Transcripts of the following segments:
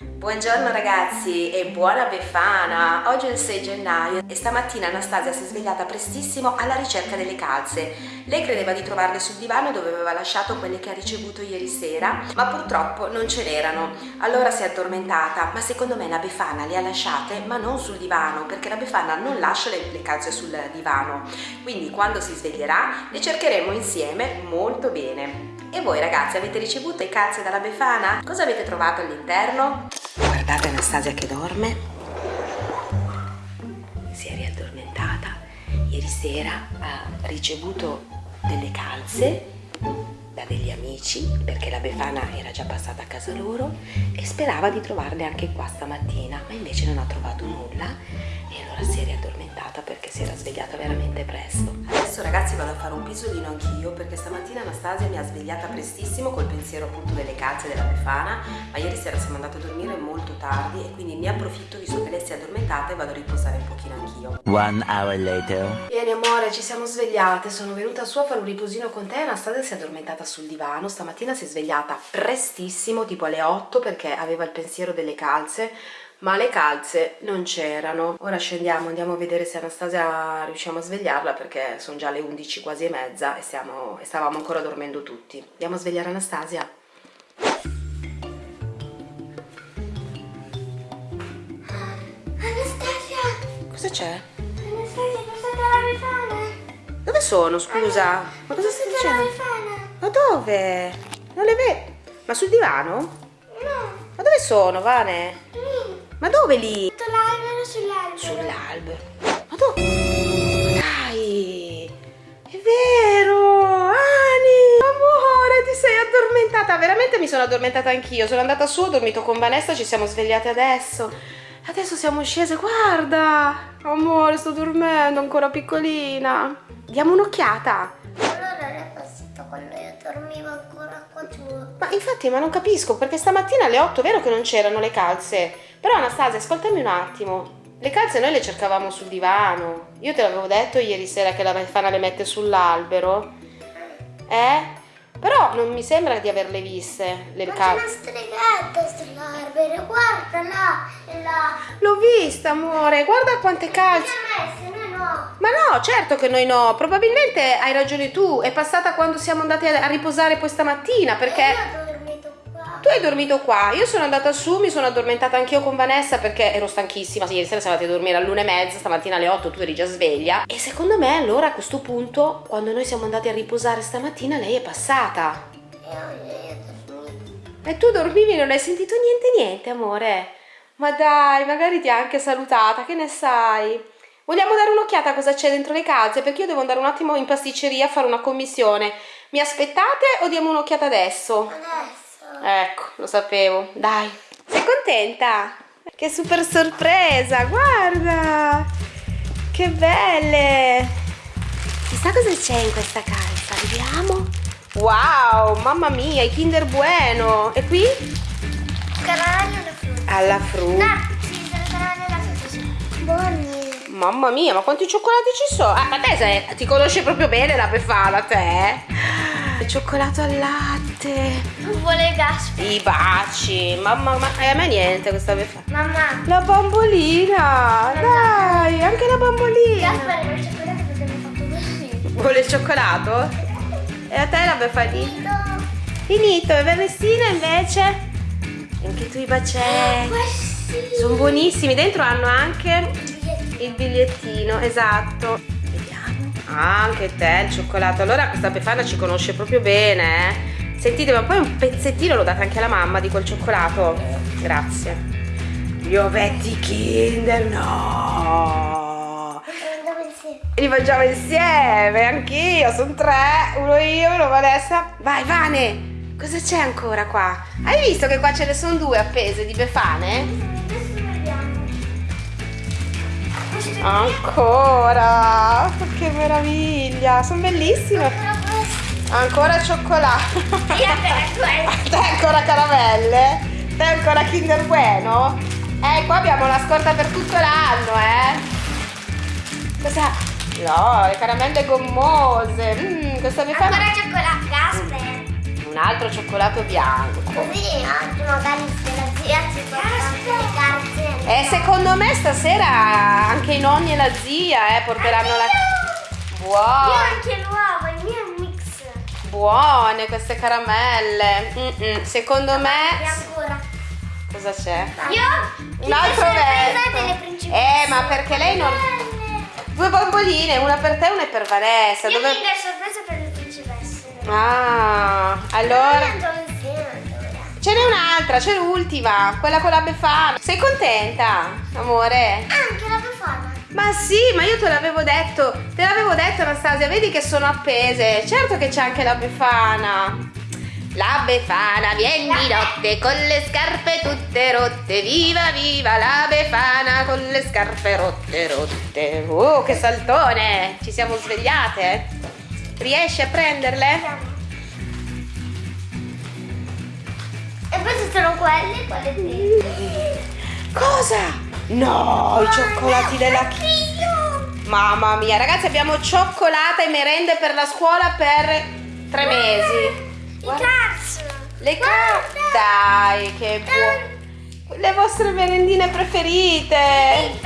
Buongiorno ragazzi e buona Befana! Oggi è il 6 gennaio e stamattina Anastasia si è svegliata prestissimo alla ricerca delle calze. Lei credeva di trovarle sul divano dove aveva lasciato quelle che ha ricevuto ieri sera, ma purtroppo non ce n'erano. Allora si è addormentata, ma secondo me la Befana le ha lasciate, ma non sul divano, perché la Befana non lascia le, le calze sul divano. Quindi quando si sveglierà le cercheremo insieme molto bene. E voi ragazzi avete ricevuto le calze dalla Befana? Cosa avete trovato all'interno? Guardate Anastasia che dorme. Si è riaddormentata. Ieri sera ha ricevuto delle calze da degli amici perché la Befana era già passata a casa loro e sperava di trovarle anche qua stamattina ma invece non ha trovato nulla e allora si è riaddormentata perché si era svegliata veramente presto. Adesso ragazzi vado a fare un pisolino anch'io perché stamattina Anastasia mi ha svegliata prestissimo col pensiero appunto delle calze della Befana, ma ieri sera siamo andate a dormire molto tardi e quindi ne approfitto visto che lei si è addormentata e vado a riposare un pochino anch'io. One hour later. Vieni amore, ci siamo svegliate, sono venuta su a fare un riposino con te, Anastasia si è addormentata sul divano, stamattina si è svegliata prestissimo, tipo alle 8 perché aveva il pensiero delle calze, ma le calze non c'erano. Ora scendiamo, andiamo a vedere se Anastasia riusciamo a svegliarla perché sono già le 11 quasi e mezza e, stiamo, e stavamo ancora dormendo tutti. Andiamo a svegliare Anastasia? Anastasia! Cosa c'è? Anastasia, cosa la befana? Dove sono, scusa? Ma cosa stai dicendo? Ma dove? Non le vedo. Ma sul divano? No, Ma dove sono, Vane? lì. Ma dove lì? Tutto l'albero sull'albero. Sull'albero. Ma dove? Dai! È vero! Ani! Amore, ti sei addormentata! Veramente mi sono addormentata anch'io. Sono andata su, ho dormito con Vanessa, ci siamo svegliate adesso. Adesso siamo scese, guarda! Amore, sto dormendo, ancora piccolina. Diamo un'occhiata. Allora è passato quando io dormivo ancora qua giù. Ma infatti, ma non capisco, perché stamattina alle 8 è vero che non c'erano le calze. Però Anastasia, ascoltami un attimo. Le calze noi le cercavamo sul divano. Io te l'avevo detto ieri sera che la Befana le mette sull'albero. Eh? Però non mi sembra di averle viste, le Ma c'è una calze. stregata sull'albero, guarda là, là. L'ho vista, amore, guarda quante calze. Le ha messe, noi no. Ma no, certo che noi no. Probabilmente hai ragione tu. È passata quando siamo andate a riposare poi stamattina, perché... E io ho dormito qua. Tu hai dormito qua, io sono andata su, mi sono addormentata anch'io con Vanessa perché ero stanchissima, sì, ieri sera siamo andati a dormire all'una e mezza, stamattina alle 8 tu eri già sveglia e secondo me allora a questo punto, quando noi siamo andati a riposare stamattina, lei è passata. Io. E tu dormivi e non hai sentito niente niente, amore? Ma dai, magari ti ha anche salutata, che ne sai? Vogliamo dare un'occhiata a cosa c'è dentro le calze? Perché io devo andare un attimo in pasticceria a fare una commissione. Mi aspettate o diamo un'occhiata adesso? Adesso. Ecco, lo sapevo. Dai. Sei contenta? Che super sorpresa, guarda! Che belle! Chissà cosa c'è in questa calza, vediamo. Wow, mamma mia, i Kinder Bueno. E qui? Caramelle alla frutta. Alla frutta. No, sì, caramelle alla frutta. Buoni. Mamma mia, ma quanti cioccolati ci sono? Ah, ma te sei, ti conosci proprio bene la Befana, te? Il cioccolato al latte. Vuole gas. I baci. Mamma, ma eh, a me niente questa Befana. Mamma. La bambolina, dai, anche la bambolina. Gaspare il cioccolato perché mi ha fatto così. Vuole il cioccolato? E a te la befalina? Finito. Finito, e Vanestina invece? Anche tu i bacetti. Questi. Sono buonissimi, dentro hanno anche. Il bigliettino, esatto. Vediamo. Ah, anche te il cioccolato. Allora questa Befana ci conosce proprio bene, eh. Sentite, ma poi un pezzettino l'ho dato anche alla mamma di quel cioccolato. Grazie. Gli ovetti Kinder, no! Li mangiamo insieme, anch'io, sono tre, uno io, uno Vanessa. Vai, Vane, cosa c'è ancora qua? Hai visto che qua ce ne sono due appese di befane? Ancora, che meraviglia, sono bellissime. ancora. Ancora cioccolato. Io per questo. Te ancora caramelle? Te ancora Kinder Bueno? Eh, qua abbiamo la scorta per tutto l'anno, eh. Cosa? No, le caramelle gommose. Mmm, questa befana... Ancora cioccolato. Gasper. Un altro cioccolato bianco. Così anche magari se la Io ci porto le carte. E secondo me stasera anche i nonni e la zia eh, porteranno la... Io Buone, anche l'uovo, il mio è un mix. buone queste caramelle. Mm-mm, Secondo E me... ancora. Cosa c'è? Io Un altro verso. Eh, ma perché lei non... Due bamboline, una per te e una per Vanessa. Io Dove... tengo sorpresa per le principesse. Ah, allora... Ce n'è un'altra, c'è l'ultima, quella con la befana. Sei contenta, amore? Anche la befana. Ma sì, ma io te l'avevo detto, te l'avevo detto Anastasia, vedi che sono appese. Certo che c'è anche la befana. La befana viene di notte con le scarpe tutte rotte. Viva viva la befana con le scarpe rotte rotte. Oh, che saltone! Ci siamo svegliate. Riesci a prenderle? E ci sono quelle, quelle. Cosa? No, i cioccolati della Io. Mamma mia, ragazzi, abbiamo cioccolata e merende per la scuola per tre mesi. I Guarda. cars. Le carte. Dai, che buono. Le vostre merendine preferite.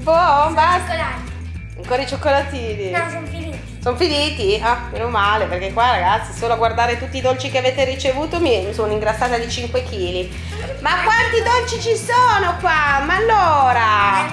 Boh, basta. Cioccolati. Ancora i cioccolatini. No, sono finiti. Sono finiti? Ah, meno male, perché qua ragazzi, solo a guardare tutti i dolci che avete ricevuto mi sono ingrassata di 5 kg. Ma quanti dolci ci sono qua? Ma allora?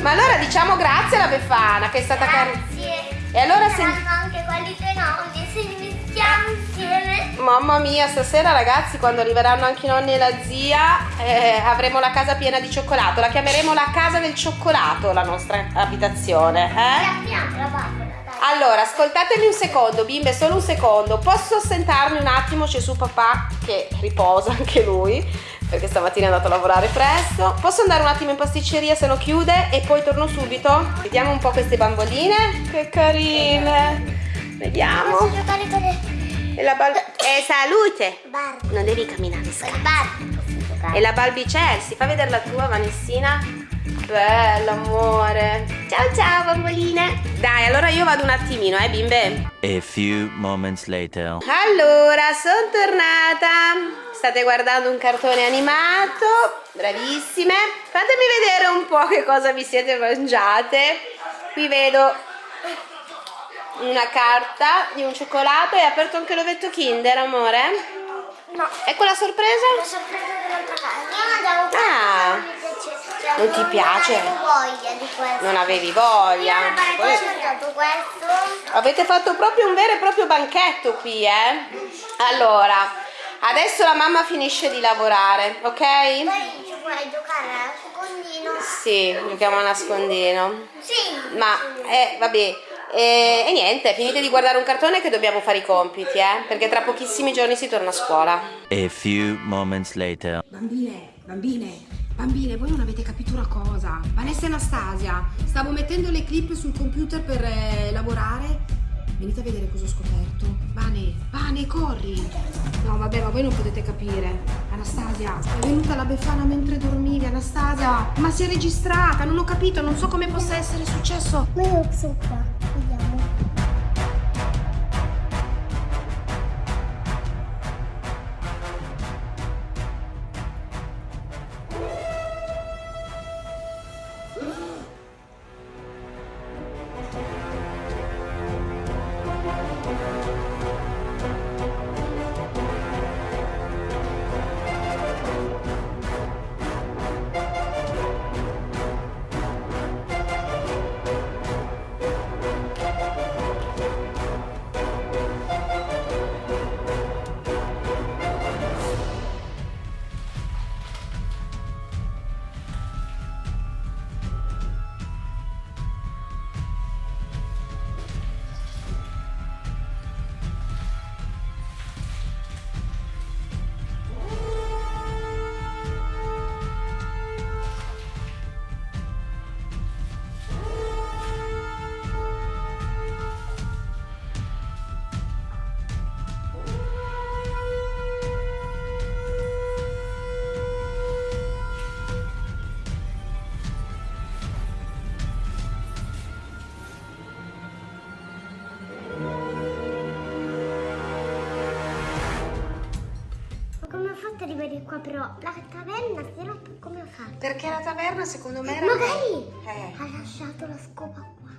Ma allora diciamo grazie alla Befana che è stata carina. Grazie. E allora se- anche quelli dei nonni, se li mettiamo insieme. Mamma mia, stasera ragazzi, quando arriveranno anche i nonni e la zia, eh, avremo la casa piena di cioccolato. La chiameremo la casa del cioccolato, la nostra abitazione, eh? Chiamiamo la bambola, dai. Allora, ascoltatemi un secondo, bimbe, solo un secondo. Posso assentarmi un attimo? C'è su papà che riposa anche lui, perché stamattina è andato a lavorare presto. Posso andare un attimo in pasticceria se no chiude e poi torno subito? Vediamo un po' queste bamboline. Che carine. Vediamo. Posso giocare con le E la bal- eh, salute! Barbie. Non devi camminare scappa. Barbie. E la Balbi Chelsea, fa vedere la tua Vanessina. Bella amore. Ciao ciao bamboline. Dai, allora io vado un attimino, eh bimbe. A few moments later. Allora, sono tornata. State guardando un cartone animato. Bravissime. Fatemi vedere un po' che cosa vi siete mangiate. Qui vedo una carta di un cioccolato. Hai aperto anche l'ovetto Kinder, amore? No. Ecco la sorpresa? La sorpresa dell'altra casa. Io mangiavo Ah. Non ti piace? Non avevo voglia di questo. Non avevi voglia. Poi-. Avete fatto proprio un vero e proprio banchetto qui, eh? Allora, adesso la mamma finisce di lavorare, ok? Poi ci puoi giocare a secondino. Sì, giochiamo a nascondino. Sì. Ma, eh, vabbè. E, e niente, finite di guardare un cartone che dobbiamo fare i compiti, eh? Perché tra pochissimi giorni si torna a scuola. A few moments later. Bambine, bambine, bambine, voi non avete capito una cosa. Vanessa e Anastasia, stavo mettendo le clip sul computer per eh, lavorare. Venite a vedere cosa ho scoperto. Vane, Vane, corri. No, vabbè, ma voi non potete capire. Anastasia, è venuta la befana mentre dormivi, Anastasia. Ma si è registrata, non ho capito, non so come possa essere successo. Ma io sono qua. Venire qua, però la taverna sera come ha fatto? Perché la taverna secondo me era... Magari Eh, ha lasciato la scopa qua.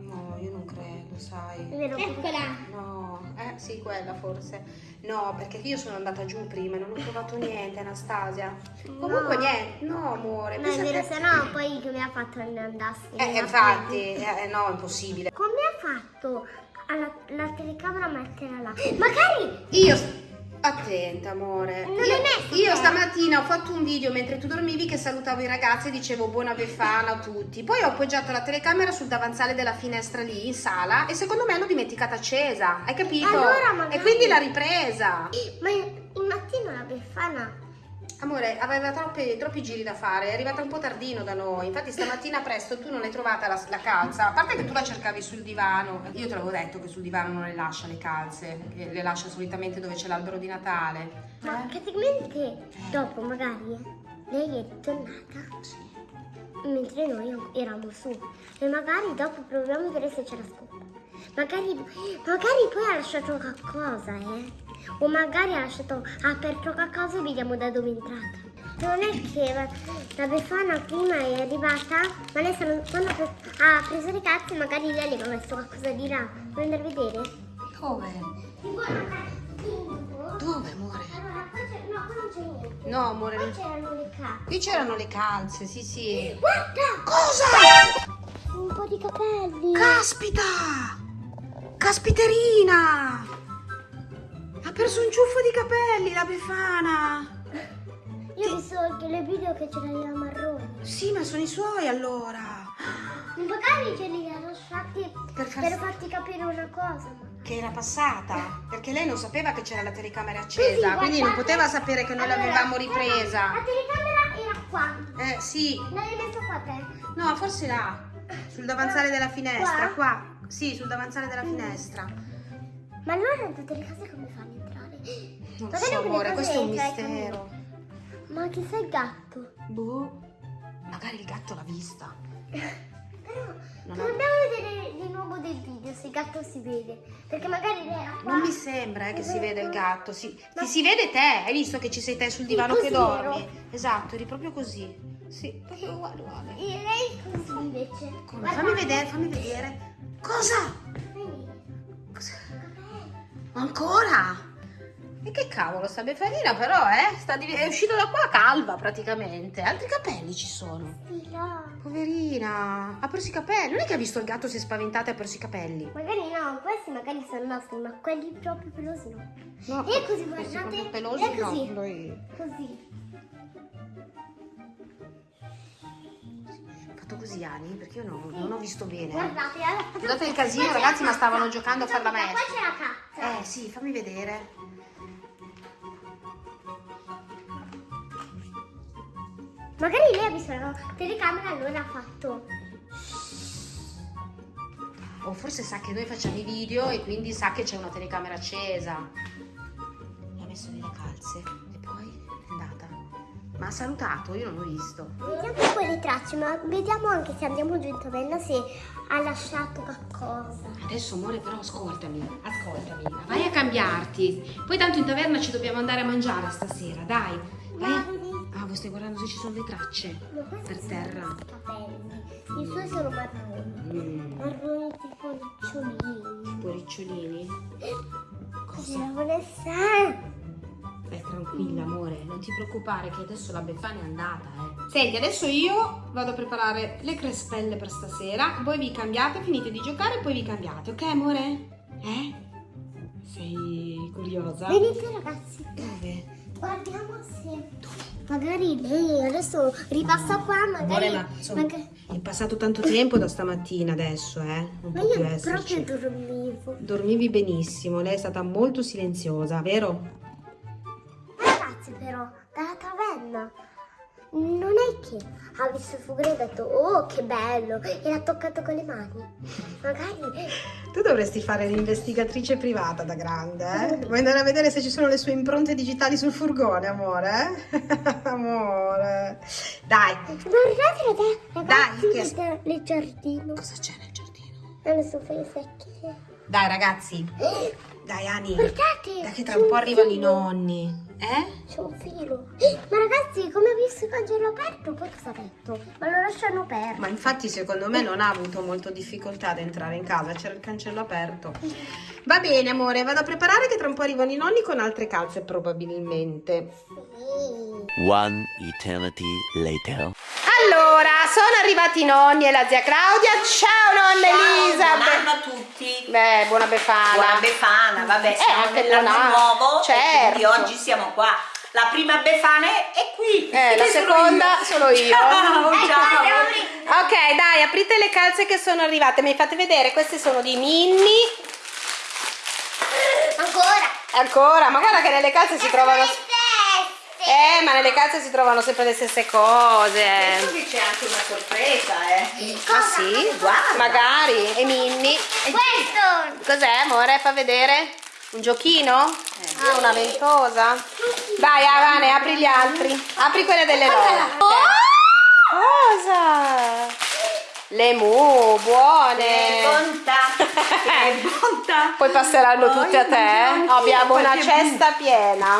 no, io non credo, sai. È vero? Eccola. No, eh sì, quella forse. No, perché io sono andata giù prima e non ho trovato niente, Anastasia. Comunque No. niente, no amore. No, è vero, se no poi come ha fatto a ne andarsi? Eh, infatti, eh, no, impossibile. Come ha fatto alla, la telecamera a metterla là? Magari Io... Attenta amore. Non io, è io stamattina ho fatto un video mentre tu dormivi che salutavo i ragazzi e dicevo buona befana a tutti. Poi ho appoggiato la telecamera sul davanzale della finestra lì in sala e secondo me l'ho dimenticata accesa. Hai capito? Allora, magari- E quindi l'ha ripresa. Ma il mattino la befana Amore, aveva troppi, troppi giri da fare, è arrivata un po' tardino da noi. Infatti stamattina presto tu non l'hai trovata la, la calza. A parte che tu la cercavi sul divano. Io te l'avevo detto che sul divano non le lascia le calze, le lascia solitamente dove c'è l'albero di Natale. Ma praticamente dopo magari eh, lei è tornata Sì. mentre noi eravamo su e magari dopo proviamo a vedere se c'è la scopa. Magari, magari poi ha lasciato qualcosa, eh? O magari ha lasciato aperto qualcosa e vediamo da dove è entrata. Non è che la, Befana prima è arrivata, ma lei sta- quando ha pre- ha preso le carte magari lei aveva messo qualcosa di là. Vuoi andare a vedere? Dove? Dove, amore? Allora, qua c'è, no, qua non c'è niente. No, amore. Non- c'erano le carte. Qui c'erano le calze, sì, sì. Guarda! Cosa? Un po' di capelli. Caspita! Caspiterina! Perso un ciuffo di capelli, la Befana! Io ho visto anche le video che ce l'aveva marrone. Sì, ma sono i suoi allora. Magari ce li ha lasciati Per per, far- farti capire una cosa. Che era passata, perché lei non sapeva che c'era la telecamera accesa, quindi non poteva sapere che noi Allora, l'avevamo La ripresa. telecamera era qua. Eh, sì. L'hai messo qua te? No, forse là, sul davanzale della finestra, Qua? qua. Sì, sul davanzale della finestra. Ma allora tutte le case come fanno a entrare? Non Magari so, amore, questo è un mistero. Ma chissà il gatto. Boh, magari il gatto l'ha vista. Però Non dobbiamo vedere di nuovo del video se il gatto si vede. Perché magari lei era qua. Non mi sembra eh, che si vede il gatto. Si, Ma- si vede te, hai visto che ci sei te sul divano che dormi? ero. Esatto, eri proprio così. Sì, proprio uguale, uguale. E lei così invece. Come? Fammi vedere, fammi vedere. Cosa? Ancora? E che cavolo, sta befalina però, eh? Sta div- è uscita da qua calva praticamente. Altri capelli ci sono. Là. Poverina, ha perso i capelli. Non è che ha visto il gatto, si è spaventata e ha perso i capelli. Magari no, questi magari sono nostri, ma quelli proprio pelosi no. No, E così, guardate, pelosi, è così. no. Noi- Così. Fatto così, Ani, perché io non, non ho visto bene. Guardate, Scusate il casino, ragazzi, ma stavano giocando a far la Qua c'è la cazza. Eh sì, fammi vedere. Magari lei ha visto la telecamera allora ha fatto. O forse sa che noi facciamo i video e quindi sa che c'è una telecamera accesa. Ma ha salutato, io non l'ho visto. Vediamo le tracce, ma vediamo anche se andiamo giù in taverna se ha lasciato qualcosa. Adesso amore però ascoltami, ascoltami. Vai a cambiarti. Poi tanto in taverna ci dobbiamo andare a mangiare stasera, dai. Vai. a-. Ah, voi stai guardando se ci sono le tracce per terra. i suoi sono marroni. Mm, Marroni tipo ricciolini. tipo ricciolini. La Vanessa. Beh, tranquilla amore, non ti preoccupare che adesso la Befana è andata, eh. Senti, adesso io vado a preparare le crespelle per stasera. Voi vi cambiate, finite di giocare e poi vi cambiate, ok amore? Eh? Sei curiosa? Venite ragazzi, Dove? guardiamo se magari lei adesso ripassa qua, magari, Amore, ma insomma, magari- è passato tanto tempo da stamattina adesso, eh? Non ma io esserci. proprio dormivo. Dormivi benissimo, lei è stata molto silenziosa, vero? Ragazzi però, dalla taverna non è che ha visto il fugone e ha detto oh che bello e l'ha toccato con le mani. Magari Tu dovresti fare l'investigatrice privata da grande, eh? Vuoi andare a vedere se ci sono le sue impronte digitali sul furgone, amore? eh? amore. Dai, guardate ragazzi che- nel- nel giardino. cosa c'è nel giardino? Adesso fai i secchi. Dai, ragazzi. Dai, Ani. Guardate! Dai che tra un po' arrivano i nonni. Eh? C'è un filo. Eh, Ma ragazzi, come ho visto il cancello aperto, poi cosa ha detto? Ma lo lasciano aperto. Ma infatti secondo me non ha avuto molto difficoltà ad entrare in casa, c'era il cancello aperto. Va bene amore, vado a preparare che tra un po' arrivano i nonni con altre calze probabilmente. One eternity later. Allora, sono arrivati i nonni e la zia Claudia. Ciao nonna Elisa. Buon anno a tutti. Beh, buona befana. Buona Befana, vabbè, Eh, siamo anche nell'anno nuovo e quindi Certo. oggi siamo qua. La prima Befana è qui. Eh, la Che sono seconda io. sono io. Ciao, Ecco, ciao. Ok, dai, aprite le calze che sono arrivate. Mi fate vedere, queste sono di Minnie. Ancora. Ma guarda che nelle calze si trovano. Le. Eh, ma nelle calze si trovano sempre le stesse cose. Penso che c'è anche una sorpresa, eh. Ah sì? Guarda. Magari. E Minnie. Questo. Cos'è, amore? Fa vedere? Un giochino? Ah, una ventosa. Dai, Avane, apri gli altri. Apri quelle delle loro. Cosa? Le mu, buone. Che bontà, bontà. Poi passeranno tutte a te. anch'io Abbiamo una cesta piena.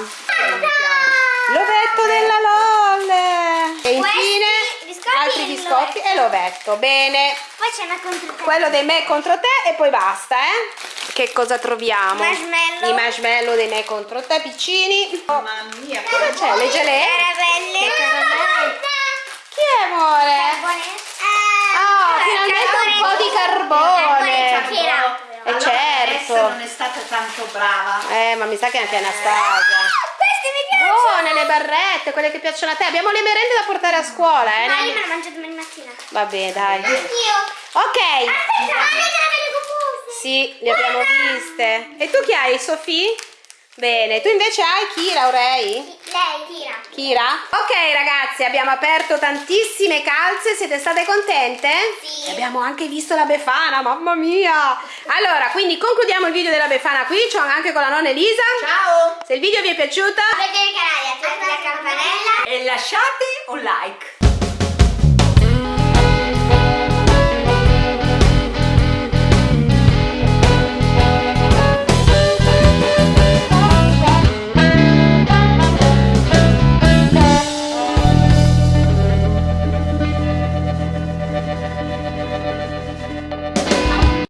L'ovetto della Lolle. E infine biscotti altri e biscotti e l'ovetto. Bene. Poi c'è una contro Quello dei me contro te e poi basta, eh? Che cosa troviamo? Marshmallow. I marshmallow dei me contro te, piccini. Oh, Mamma mia, cosa c'è? Le gelee? Caramelle. Che caramelle? Chi è, amore? Oh, finalmente un po' di carbone. Eh, Allora, certo. Non è stata tanto brava. Eh, ma mi sa che anche Anastasia. Queste mi piacciono. Buone le barrette, quelle che piacciono a te. Abbiamo le merende da portare a scuola, eh? Ma io me le mangio domani mattina. Vabbè, dai. Anch'io. Ok. Aspetta, ma le. Sì, le abbiamo viste. E tu chi hai, Sofì? Bene, tu invece hai Kira o Ray? Lei tira. Kira? Ok ragazzi, abbiamo aperto tantissime calze, siete state contente? Sì. E abbiamo anche visto la Befana, mamma mia! Allora, quindi concludiamo il video della Befana qui, c'ho anche con la nonna Elisa. Ciao. Se il video vi è piaciuto, Vedere il canale, attivate la campanella. E lasciate un like.